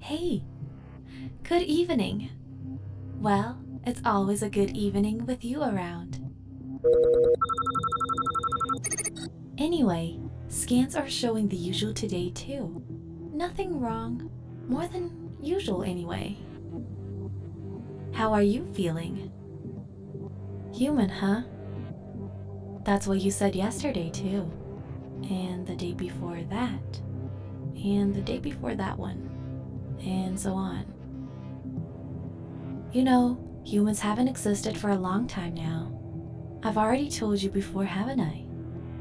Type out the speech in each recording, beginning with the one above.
Hey, good evening. Well, it's always a good evening with you around. Anyway, scans are showing the usual today too. Nothing wrong, more than usual anyway. How are you feeling? Human, huh? That's what you said yesterday too. And the day before that. And the day before that one. And so on. You know, humans haven't existed for a long time now. I've already told you before, haven't I?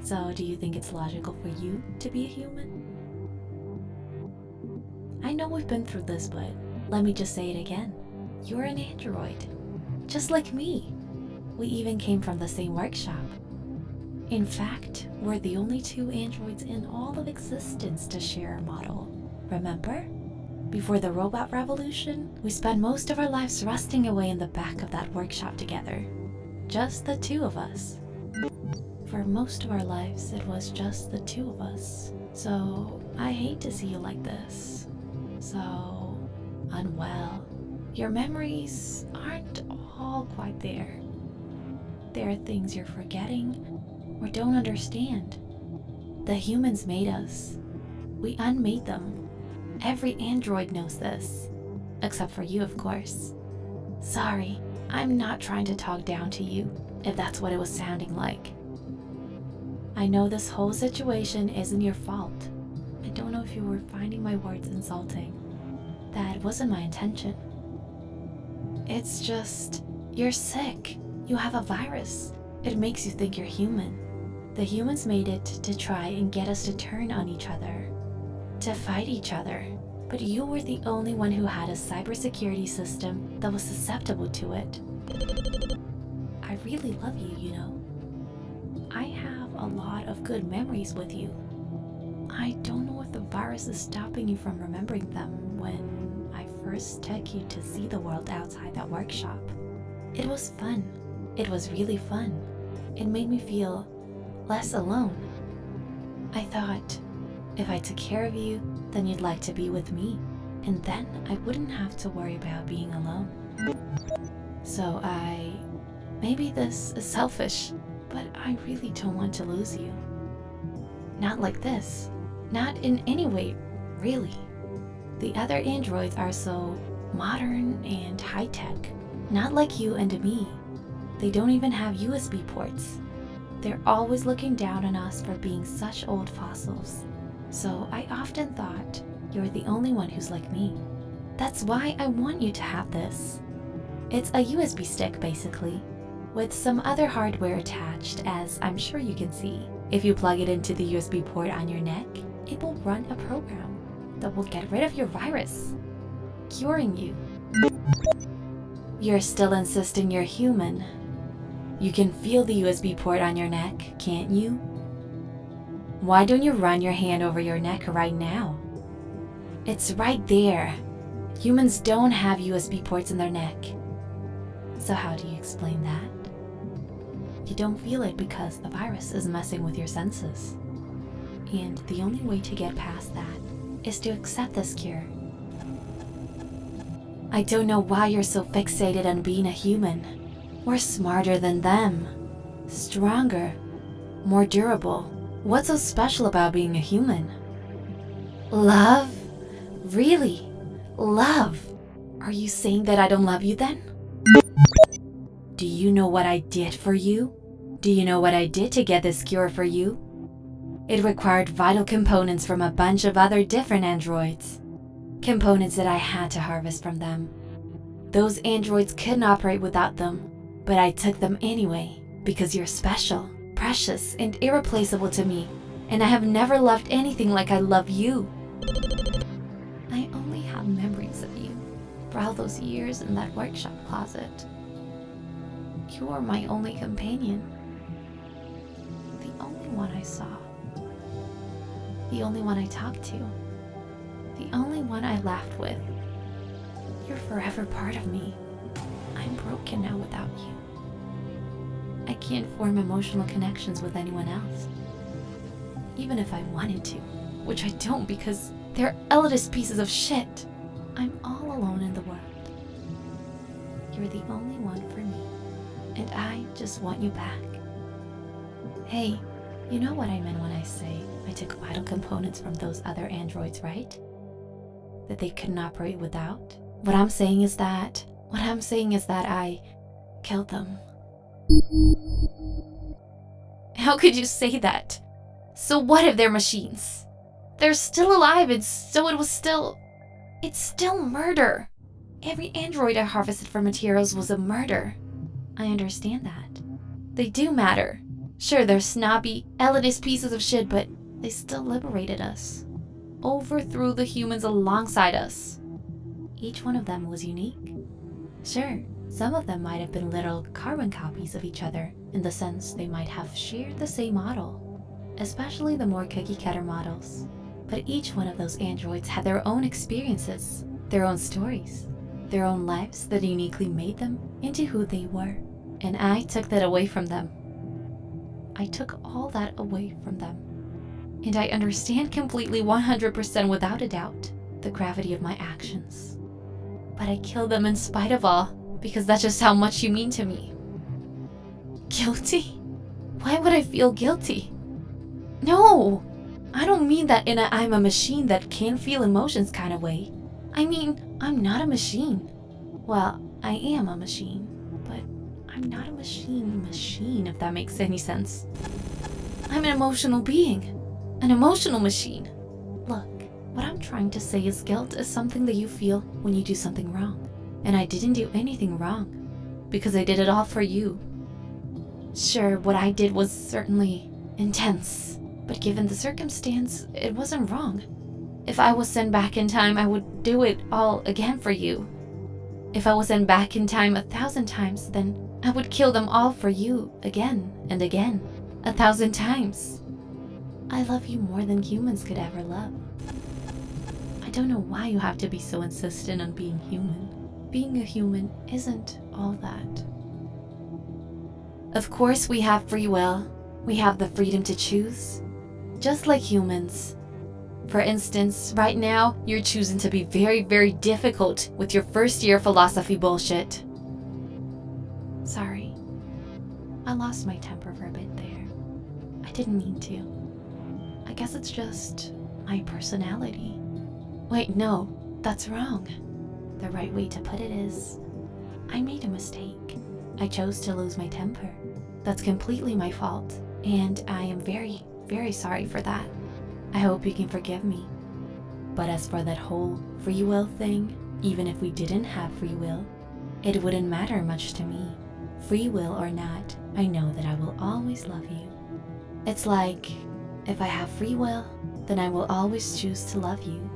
So do you think it's logical for you to be a human? I know we've been through this, but let me just say it again. You're an android, just like me. We even came from the same workshop. In fact, we're the only two androids in all of existence to share a model. Remember? Before the robot revolution, we spent most of our lives rusting away in the back of that workshop together. Just the two of us. For most of our lives, it was just the two of us. So, I hate to see you like this. So, unwell. Your memories aren't all quite there. There are things you're forgetting or don't understand. The humans made us. We unmade them. Every android knows this. Except for you, of course. Sorry, I'm not trying to talk down to you, if that's what it was sounding like. I know this whole situation isn't your fault. I don't know if you were finding my words insulting. That wasn't my intention. It's just, you're sick. You have a virus. It makes you think you're human. The humans made it to try and get us to turn on each other, to fight each other. But you were the only one who had a cybersecurity system that was susceptible to it. I really love you, you know. I have a lot of good memories with you. I don't know if the virus is stopping you from remembering them when I first took you to see the world outside that workshop. It was fun. It was really fun. It made me feel less alone. I thought, if I took care of you, then you'd like to be with me, and then I wouldn't have to worry about being alone. So I... Maybe this is selfish, but I really don't want to lose you. Not like this. Not in any way, really. The other androids are so modern and high-tech. Not like you and me. They don't even have USB ports. They're always looking down on us for being such old fossils. So I often thought you're the only one who's like me. That's why I want you to have this. It's a USB stick basically, with some other hardware attached as I'm sure you can see. If you plug it into the USB port on your neck, it will run a program that will get rid of your virus, curing you. You're still insisting you're human, you can feel the USB port on your neck, can't you? Why don't you run your hand over your neck right now? It's right there. Humans don't have USB ports in their neck. So how do you explain that? You don't feel it because the virus is messing with your senses. And the only way to get past that is to accept this cure. I don't know why you're so fixated on being a human. We're smarter than them. Stronger. More durable. What's so special about being a human? Love? Really? Love? Are you saying that I don't love you then? Do you know what I did for you? Do you know what I did to get this cure for you? It required vital components from a bunch of other different androids. Components that I had to harvest from them. Those androids couldn't operate without them, but I took them anyway because you're special, precious, and irreplaceable to me, and I have never loved anything like I love you. I only have memories of you for all those years in that workshop closet. You were my only companion, the only one I saw, the only one I talked to, the only one I laughed with. You're forever part of me. Broken now without you. I can't form emotional connections with anyone else. Even if I wanted to. which I don't because they're elitist pieces of shit. I'm all alone in the world. You're the only one for me, and I just want you back. Hey, you know what I meant when I say I took vital components from those other androids, right? That they couldn't operate without? What I'm saying is that, what I'm saying is that I killed them. How could you say that? So what if they're machines? They're still alive and so it was still... It's still murder. Every android I harvested for materials was a murder. I understand that. They do matter. Sure, they're snobby, elitist pieces of shit, but they still liberated us. Overthrew the humans alongside us. Each one of them was unique. Sure, some of them might have been little carbon copies of each other in the sense they might have shared the same model, especially the more cookie cutter models. But each one of those androids had their own experiences, their own stories, their own lives that uniquely made them into who they were. And I took that away from them. I took all that away from them. And I understand completely 100% without a doubt the gravity of my actions. But I killed them in spite of all because that's just how much you mean to me. Guilty? Why would I feel guilty? No! I don't mean that in a I'm a machine that can feel emotions kind of way. I mean, I'm not a machine. Well, I am a machine, but I'm not a machine machine, if that makes any sense. I'm an emotional being, an emotional machine. What I'm trying to say is guilt is something that you feel when you do something wrong. And I didn't do anything wrong, because I did it all for you. Sure, what I did was certainly intense, but given the circumstance, it wasn't wrong. If I was sent back in time, I would do it all again for you. If I was sent back in time a thousand times, then I would kill them all for you again and again, a thousand times. I love you more than humans could ever love. I don't know why you have to be so insistent on being human. Being a human isn't all that. Of course, we have free will. We have the freedom to choose. Just like humans. For instance, right now, you're choosing to be very, very difficult with your first year philosophy bullshit. Sorry. I lost my temper for a bit there. I didn't mean to. I guess it's just my personality. Wait, no, that's wrong. The right way to put it is I made a mistake. I chose to lose my temper. That's completely my fault, and I am very, very sorry for that. I hope you can forgive me. But as for that whole free will thing, even if we didn't have free will, it wouldn't matter much to me. Free will or not, I know that I will always love you. It's like, if I have free will, then I will always choose to love you.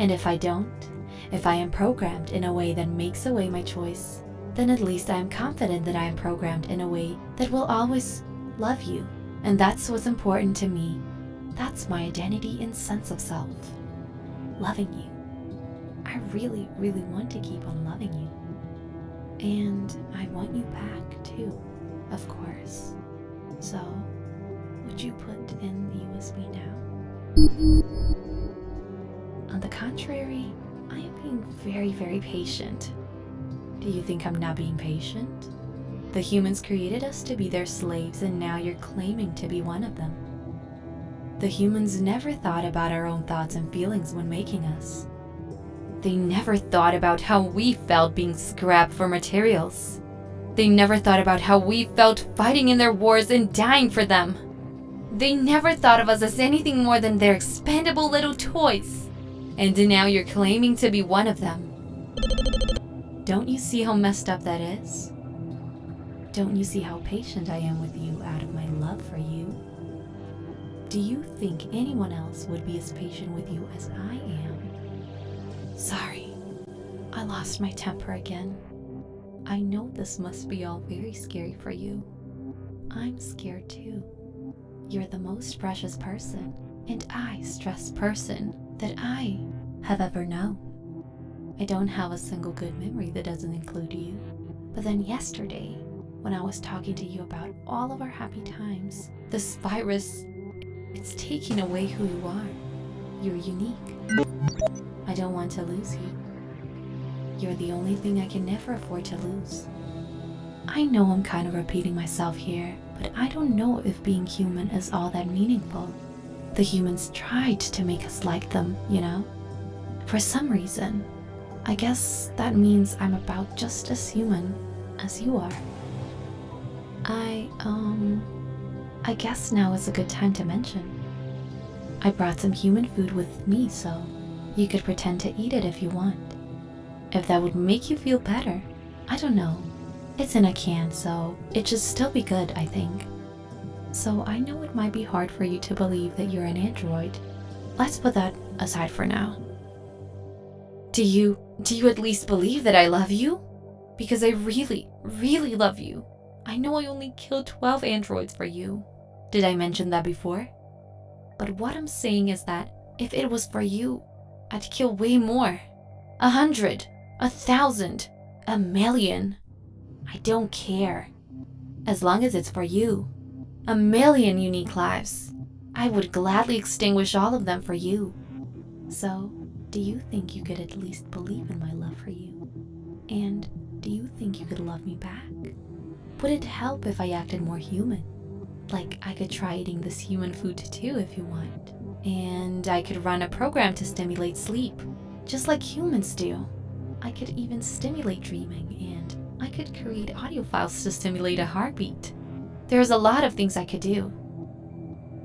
And if I don't, if I am programmed in a way that makes away my choice, then at least I am confident that I am programmed in a way that will always love you. And that's what's important to me. That's my identity and sense of self. Loving you. I really, really want to keep on loving you. And I want you back too, of course. So, would you put in the USB now? Very, patient. Do you think I'm not being patient? The humans created us to be their slaves and now you're claiming to be one of them. The humans never thought about our own thoughts and feelings when making us. They never thought about how we felt being scrapped for materials. They never thought about how we felt fighting in their wars and dying for them. They never thought of us as anything more than their expendable little toys. And now you're claiming to be one of them. Don't you see how messed up that is? Don't you see how patient I am with you out of my love for you? Do you think anyone else would be as patient with you as I am? Sorry, I lost my temper again. I know this must be all very scary for you. I'm scared too. You're the most precious person, and I stress person that I have ever known. I don't have a single good memory that doesn't include you. But then yesterday, when I was talking to you about all of our happy times, this virus, it's taking away who you are. you're unique. I don't want to lose you. You're the only thing I can never afford to lose. I know I'm kind of repeating myself here, but I don't know if being human is all that meaningful. The humans tried to make us like them, you know? For some reason. I guess that means I'm about just as human as you are. I, um, I guess now is a good time to mention. I brought some human food with me, so you could pretend to eat it if you want. If that would make you feel better, I don't know. It's in a can, so it should still be good, I think. So I know it might be hard for you to believe that you're an android. Let's put that aside for now. Do you, do you at least believe that I love you? Because I really, really love you. I know I only killed 12 androids for you. Did I mention that before? But what I'm saying is that if it was for you, I'd kill way more. A hundred, a thousand, a million. I don't care. As long as it's for you. A million unique lives. I would gladly extinguish all of them for you. So, do you think you could at least believe in my love for you? And do you think you could love me back? Would it help if I acted more human? Like, I could try eating this human food too if you want. And I could run a program to stimulate sleep, just like humans do. I could even stimulate dreaming, and I could create audio files to stimulate a heartbeat. There's a lot of things I could do.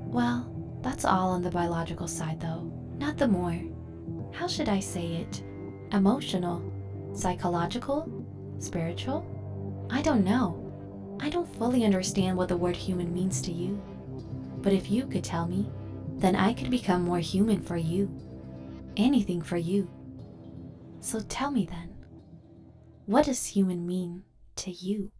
Well, that's all on the biological side though, not the more, how should I say it? Emotional, psychological, spiritual? I don't know. I don't fully understand what the word human means to you. But if you could tell me, then I could become more human for you. Anything for you. So tell me then, what does human mean to you?